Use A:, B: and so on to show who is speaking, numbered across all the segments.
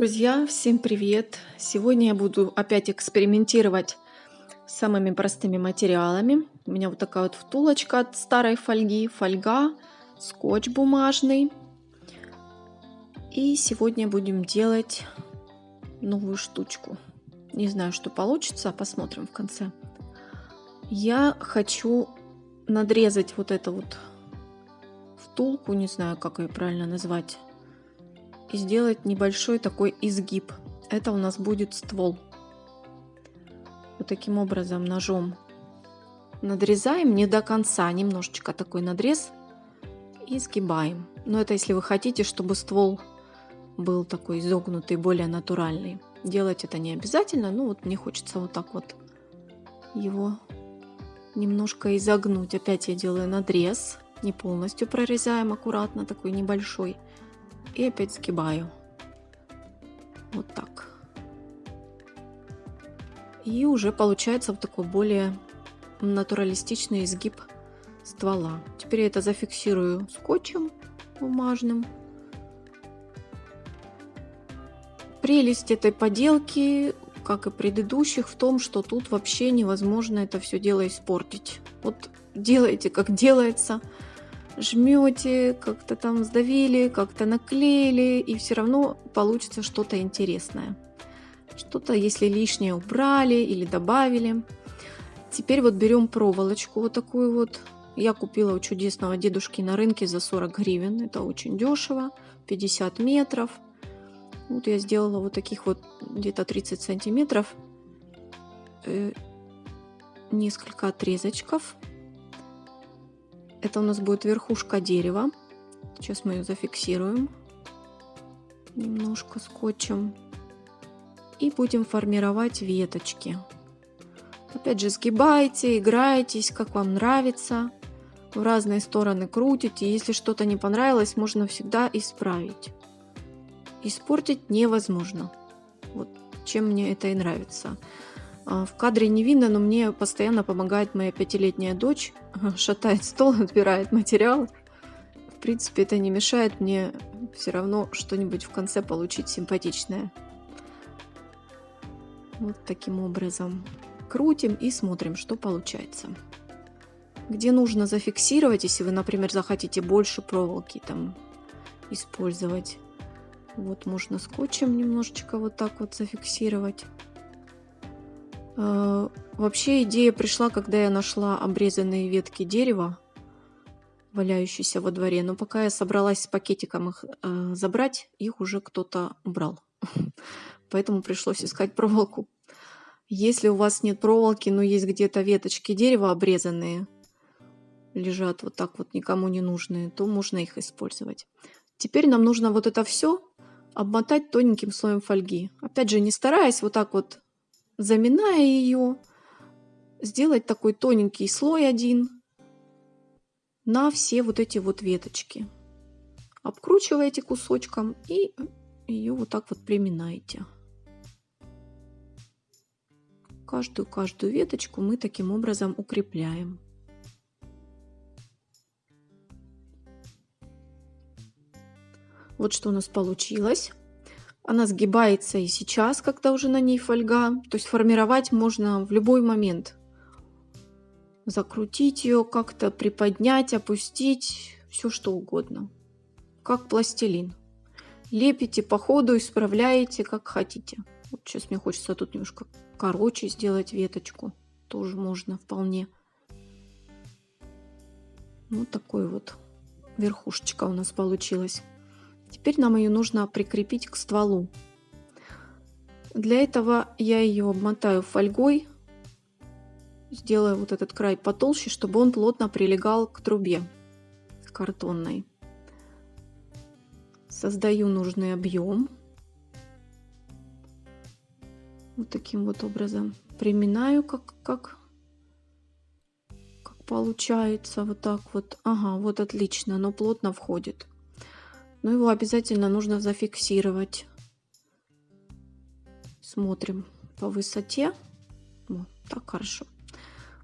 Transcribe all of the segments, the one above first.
A: Друзья, всем привет! Сегодня я буду опять экспериментировать с самыми простыми материалами. У меня вот такая вот втулочка от старой фольги, фольга, скотч бумажный. И сегодня будем делать новую штучку. Не знаю, что получится, посмотрим в конце. Я хочу надрезать вот эту вот втулку, не знаю, как ее правильно назвать и сделать небольшой такой изгиб. Это у нас будет ствол. Вот таким образом ножом надрезаем не до конца, немножечко такой надрез и сгибаем. Но это если вы хотите, чтобы ствол был такой изогнутый, более натуральный. Делать это не обязательно, ну вот мне хочется вот так вот его немножко изогнуть. Опять я делаю надрез, не полностью прорезаем аккуратно, такой небольшой и опять сгибаю. Вот так. И уже получается вот такой более натуралистичный изгиб ствола. Теперь я это зафиксирую скотчем бумажным. Прелесть этой поделки, как и предыдущих, в том, что тут вообще невозможно это все дело испортить. Вот делайте, как делается жмете, как-то там сдавили, как-то наклеили, и все равно получится что-то интересное. Что-то, если лишнее убрали или добавили. Теперь вот берем проволочку вот такую вот. Я купила у чудесного дедушки на рынке за 40 гривен. Это очень дешево. 50 метров. Вот я сделала вот таких вот где-то 30 сантиметров. Э, несколько отрезочков. Это у нас будет верхушка дерева. Сейчас мы ее зафиксируем немножко скотчем. И будем формировать веточки. Опять же, сгибайте, играетесь, как вам нравится. В разные стороны крутите. Если что-то не понравилось, можно всегда исправить. Испортить невозможно. Вот чем мне это и нравится. А, в кадре не видно, но мне постоянно помогает моя пятилетняя дочь. Шатает стол, отбирает материал. В принципе, это не мешает мне все равно что-нибудь в конце получить симпатичное. Вот таким образом. Крутим и смотрим, что получается. Где нужно зафиксировать, если вы, например, захотите больше проволоки там использовать. Вот можно скотчем немножечко вот так вот зафиксировать. Э, вообще идея пришла, когда я нашла обрезанные ветки дерева, валяющиеся во дворе. Но пока я собралась с пакетиком их э, забрать, их уже кто-то убрал. Поэтому пришлось искать проволоку. Если у вас нет проволоки, но есть где-то веточки дерева обрезанные, лежат вот так вот никому не нужные, то можно их использовать. Теперь нам нужно вот это все обмотать тоненьким слоем фольги. Опять же, не стараясь вот так вот заминая ее, сделать такой тоненький слой один на все вот эти вот веточки. Обкручиваете кусочком и ее вот так вот приминаете. Каждую-каждую веточку мы таким образом укрепляем. Вот что у нас получилось. Она сгибается и сейчас, когда уже на ней фольга. То есть формировать можно в любой момент. Закрутить ее как-то, приподнять, опустить, все что угодно. Как пластилин. Лепите по ходу, исправляете, как хотите. Вот сейчас мне хочется тут немножко короче сделать веточку. Тоже можно вполне. Вот такой вот верхушечка у нас получилась. Теперь нам ее нужно прикрепить к стволу. Для этого я ее обмотаю фольгой, сделаю вот этот край потолще, чтобы он плотно прилегал к трубе картонной. Создаю нужный объем. Вот таким вот образом. Приминаю, как, как, как получается. Вот так вот. Ага, вот отлично, оно плотно входит но его обязательно нужно зафиксировать. Смотрим по высоте. Вот так хорошо.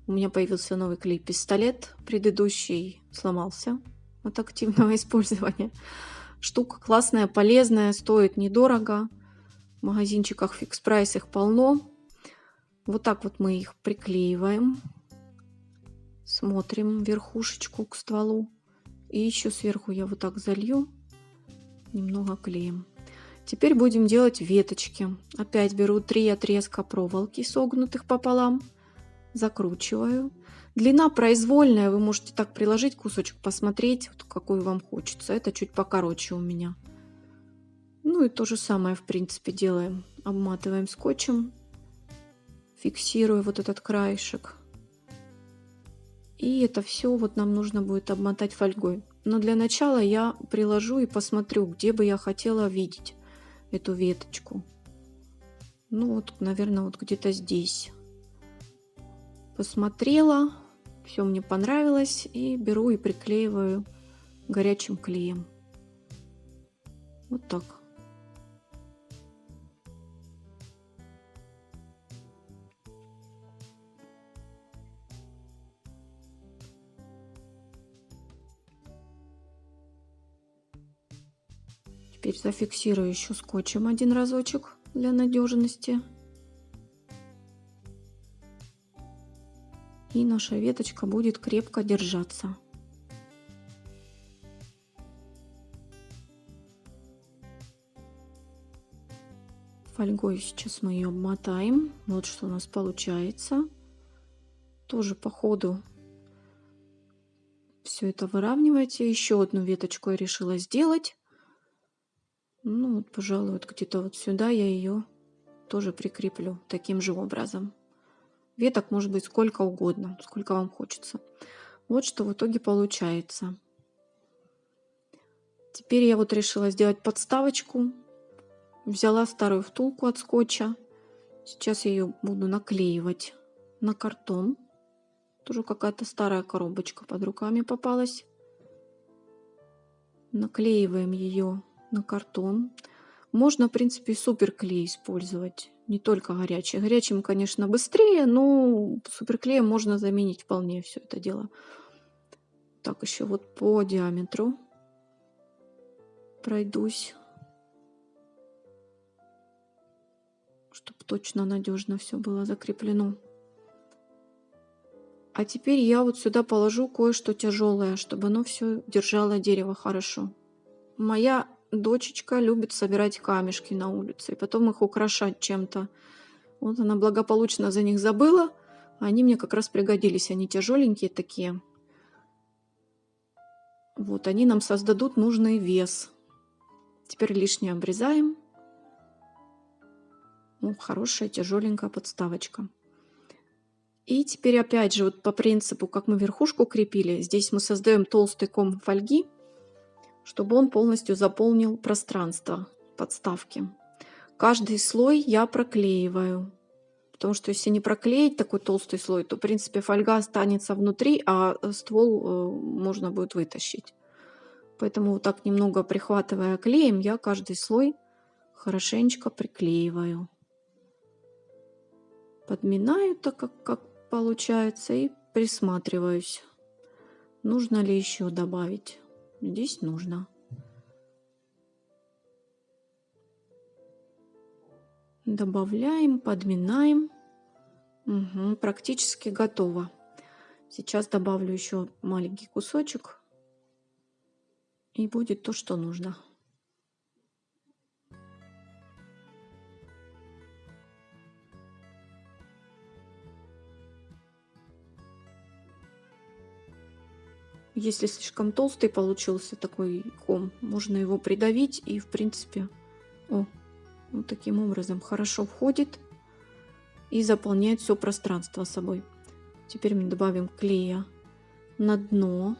A: У меня появился новый клей-пистолет. Предыдущий сломался от активного использования. Штука классная, полезная, стоит недорого. магазинчиках фикс прайс их полно. Вот так вот мы их приклеиваем. Смотрим верхушечку к стволу. И еще сверху я вот так залью немного клеем. Теперь будем делать веточки. Опять беру три отрезка проволоки, согнутых пополам, закручиваю. Длина произвольная, вы можете так приложить кусочек, посмотреть, какой вам хочется. Это чуть покороче у меня. Ну и то же самое, в принципе, делаем. Обматываем скотчем, фиксирую вот этот краешек. И это все вот нам нужно будет обмотать фольгой. Но для начала я приложу и посмотрю, где бы я хотела видеть эту веточку. Ну вот, наверное, вот где-то здесь. Посмотрела, все мне понравилось и беру и приклеиваю горячим клеем. Вот так. Теперь зафиксирую еще скотчем один разочек для надежности. И наша веточка будет крепко держаться. Фольгой сейчас мы ее обмотаем. Вот что у нас получается. Тоже по ходу все это выравнивайте. Еще одну веточку я решила сделать. Ну вот, пожалуй, вот где-то вот сюда я ее тоже прикреплю таким же образом. Веток может быть сколько угодно, сколько вам хочется. Вот что в итоге получается. Теперь я вот решила сделать подставочку. Взяла старую втулку от скотча. Сейчас я ее буду наклеивать на картон. Тоже какая-то старая коробочка под руками попалась. Наклеиваем ее на картон. Можно, в принципе, суперклей использовать, не только горячий. Горячим, конечно, быстрее, но суперклеем можно заменить вполне все это дело. Так, еще вот по диаметру пройдусь, чтобы точно надежно все было закреплено. А теперь я вот сюда положу кое-что тяжелое, чтобы оно все держало дерево хорошо. Моя дочечка любит собирать камешки на улице и потом их украшать чем-то. Вот она благополучно за них забыла, а они мне как раз пригодились. Они тяжеленькие такие. Вот они нам создадут нужный вес. Теперь лишнее обрезаем. Ну, хорошая тяжеленькая подставочка. И теперь опять же вот по принципу, как мы верхушку крепили, здесь мы создаем толстый ком фольги чтобы он полностью заполнил пространство подставки. Каждый слой я проклеиваю, потому что если не проклеить такой толстый слой, то в принципе фольга останется внутри, а ствол э, можно будет вытащить. Поэтому вот так немного прихватывая клеем, я каждый слой хорошенечко приклеиваю. Подминаю так, как, как получается, и присматриваюсь, нужно ли еще добавить. Здесь нужно. Добавляем, подминаем. Угу, практически готово. Сейчас добавлю еще маленький кусочек. И будет то, что нужно. Если слишком толстый получился такой ком, можно его придавить и в принципе, о, вот таким образом хорошо входит и заполняет все пространство собой. Теперь мы добавим клея на дно.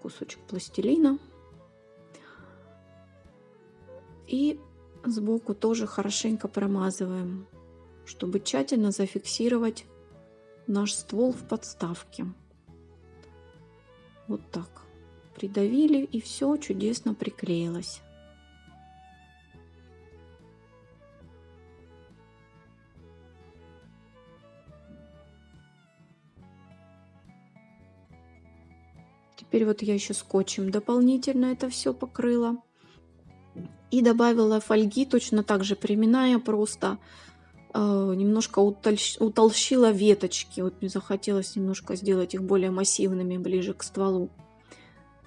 A: Кусочек пластилина. И сбоку тоже хорошенько промазываем, чтобы тщательно зафиксировать наш ствол в подставке. Вот так. Придавили и все чудесно приклеилось. Теперь вот я еще скотчем дополнительно это все покрыла. И добавила фольги, точно так же приминая просто. Э, немножко утолщ... утолщила веточки. Вот мне захотелось немножко сделать их более массивными, ближе к стволу.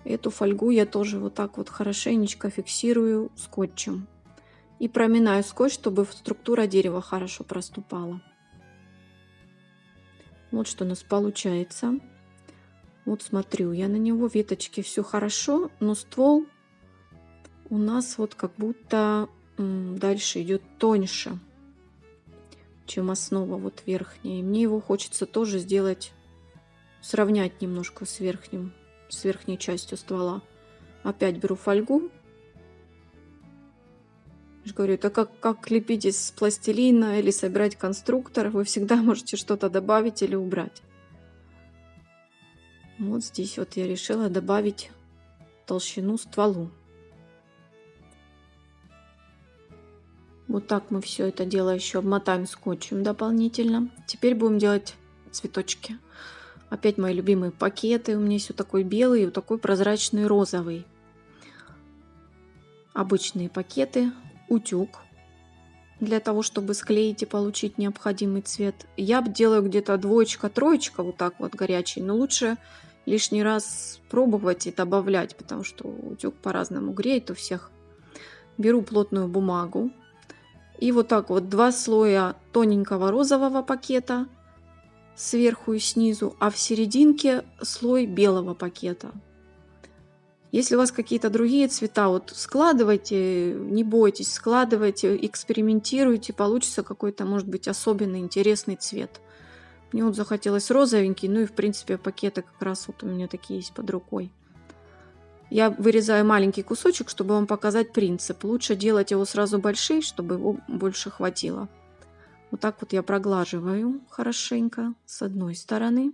A: Эту фольгу я тоже вот так вот хорошенечко фиксирую скотчем. И проминаю скотч, чтобы структура дерева хорошо проступала. Вот что у нас получается. Вот смотрю я на него, веточки все хорошо, но ствол у нас вот как будто дальше идет тоньше, чем основа вот верхняя. И мне его хочется тоже сделать, сравнять немножко с верхним, с верхней частью ствола. Опять беру фольгу. Я говорю, это как, как лепить из пластилина или собирать конструктор. Вы всегда можете что-то добавить или убрать. Вот здесь вот я решила добавить толщину стволу. Вот так мы все это дело еще обмотаем скотчем дополнительно. Теперь будем делать цветочки. Опять мои любимые пакеты. У меня есть вот такой белый и вот такой прозрачный розовый. Обычные пакеты. Утюг. Для того, чтобы склеить и получить необходимый цвет. Я делаю где-то двоечка-троечка вот так вот горячий. Но лучше лишний раз пробовать и добавлять, потому что утюг по-разному греет у всех. Беру плотную бумагу, и вот так вот два слоя тоненького розового пакета сверху и снизу, а в серединке слой белого пакета. Если у вас какие-то другие цвета, вот складывайте, не бойтесь, складывайте, экспериментируйте, получится какой-то, может быть, особенный интересный цвет. Мне вот захотелось розовенький, ну и в принципе пакеты как раз вот у меня такие есть под рукой. Я вырезаю маленький кусочек, чтобы вам показать принцип. Лучше делать его сразу большой, чтобы его больше хватило. Вот так вот я проглаживаю хорошенько с одной стороны.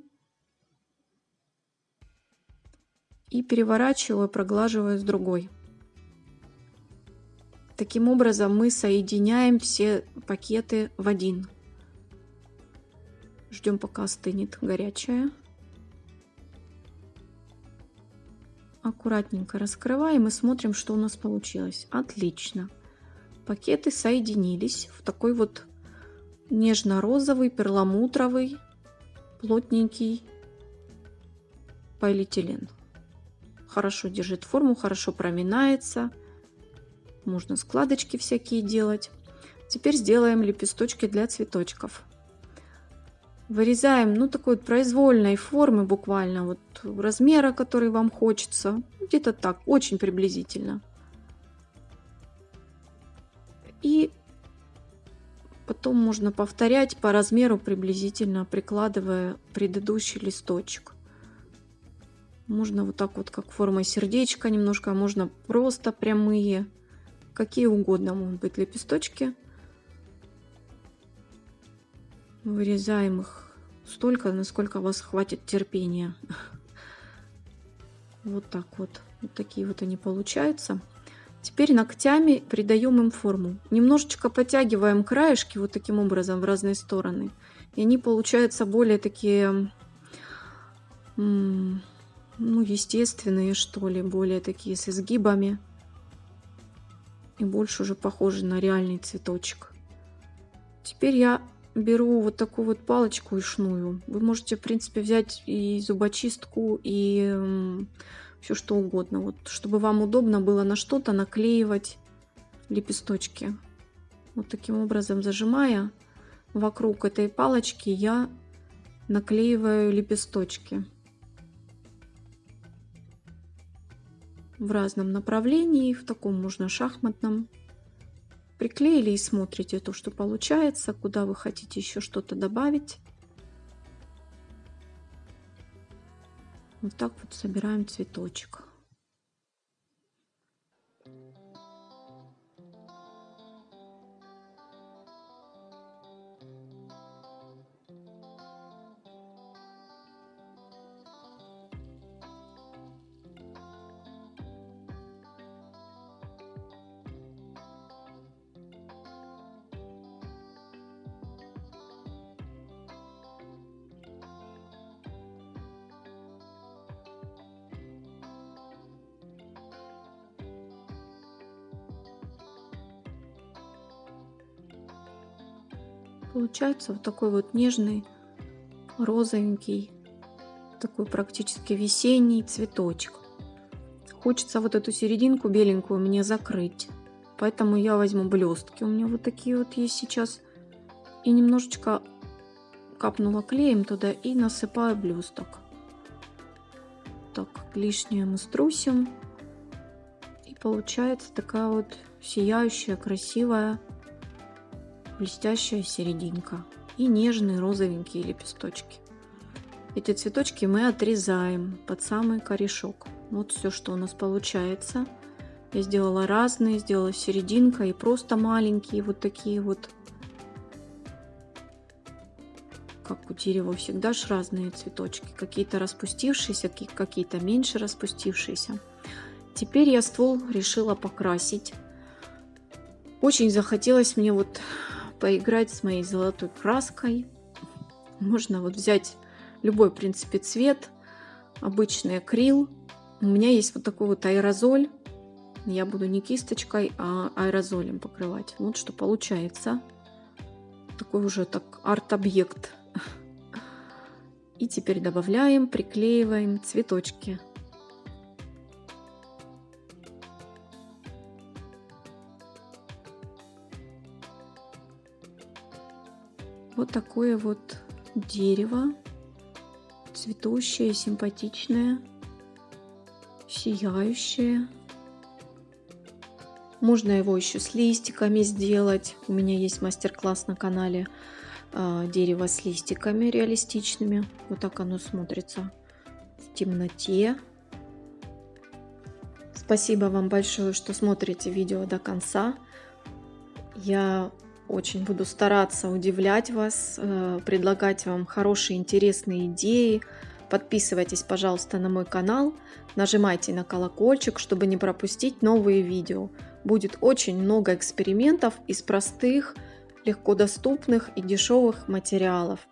A: И переворачиваю, проглаживаю с другой. Таким образом мы соединяем все пакеты в один. Ждем пока остынет горячая. Аккуратненько раскрываем и смотрим, что у нас получилось. Отлично. Пакеты соединились в такой вот нежно-розовый, перламутровый, плотненький полиэтилен. Хорошо держит форму, хорошо проминается. Можно складочки всякие делать. Теперь сделаем лепесточки для цветочков вырезаем, ну, такой вот произвольной формы буквально, вот размера, который вам хочется. Где-то так, очень приблизительно. И потом можно повторять по размеру приблизительно, прикладывая предыдущий листочек. Можно вот так вот, как формой сердечка немножко, а можно просто прямые. Какие угодно могут быть лепесточки. Вырезаем их столько, насколько у вас хватит терпения. Вот так вот. Вот такие вот они получаются. Теперь ногтями придаем им форму. Немножечко подтягиваем краешки вот таким образом в разные стороны. И они получаются более такие, ну, естественные, что ли, более такие с изгибами. И больше уже похожи на реальный цветочек. Теперь я беру вот такую вот палочку и шную. Вы можете, в принципе, взять и зубочистку, и все что угодно. Вот, чтобы вам удобно было на что-то наклеивать лепесточки. Вот таким образом зажимая вокруг этой палочки я наклеиваю лепесточки. В разном направлении, в таком можно шахматном. Приклеили и смотрите то, что получается, куда вы хотите еще что-то добавить. Вот так вот собираем цветочек. Получается вот такой вот нежный, розовенький, такой практически весенний цветочек. Хочется вот эту серединку беленькую мне закрыть. Поэтому я возьму блестки. У меня вот такие вот есть сейчас. И немножечко капнула клеем туда и насыпаю блесток. Так, лишнее мы струсим. И получается такая вот сияющая, красивая, блестящая серединка. И нежные розовенькие лепесточки. Эти цветочки мы отрезаем под самый корешок. Вот все, что у нас получается. Я сделала разные, сделала серединка и просто маленькие вот такие вот. Как у дерева всегда ж разные цветочки. Какие-то распустившиеся, какие-то меньше распустившиеся. Теперь я ствол решила покрасить. Очень захотелось мне вот поиграть с моей золотой краской. Можно вот взять любой, в принципе, цвет. Обычный акрил. У меня есть вот такой вот аэрозоль я буду не кисточкой, а аэрозолем покрывать. Вот что получается. Такой уже так арт-объект. И теперь добавляем, приклеиваем цветочки. Вот такое вот дерево, цветущее, симпатичное, сияющее. Можно его еще с листиками сделать. У меня есть мастер-класс на канале э, дерево с листиками реалистичными. Вот так оно смотрится в темноте. Спасибо вам большое, что смотрите видео до конца. Я очень буду стараться удивлять вас, э, предлагать вам хорошие, интересные идеи. Подписывайтесь, пожалуйста, на мой канал, нажимайте на колокольчик, чтобы не пропустить новые видео будет очень много экспериментов из простых, легко доступных и дешевых материалов.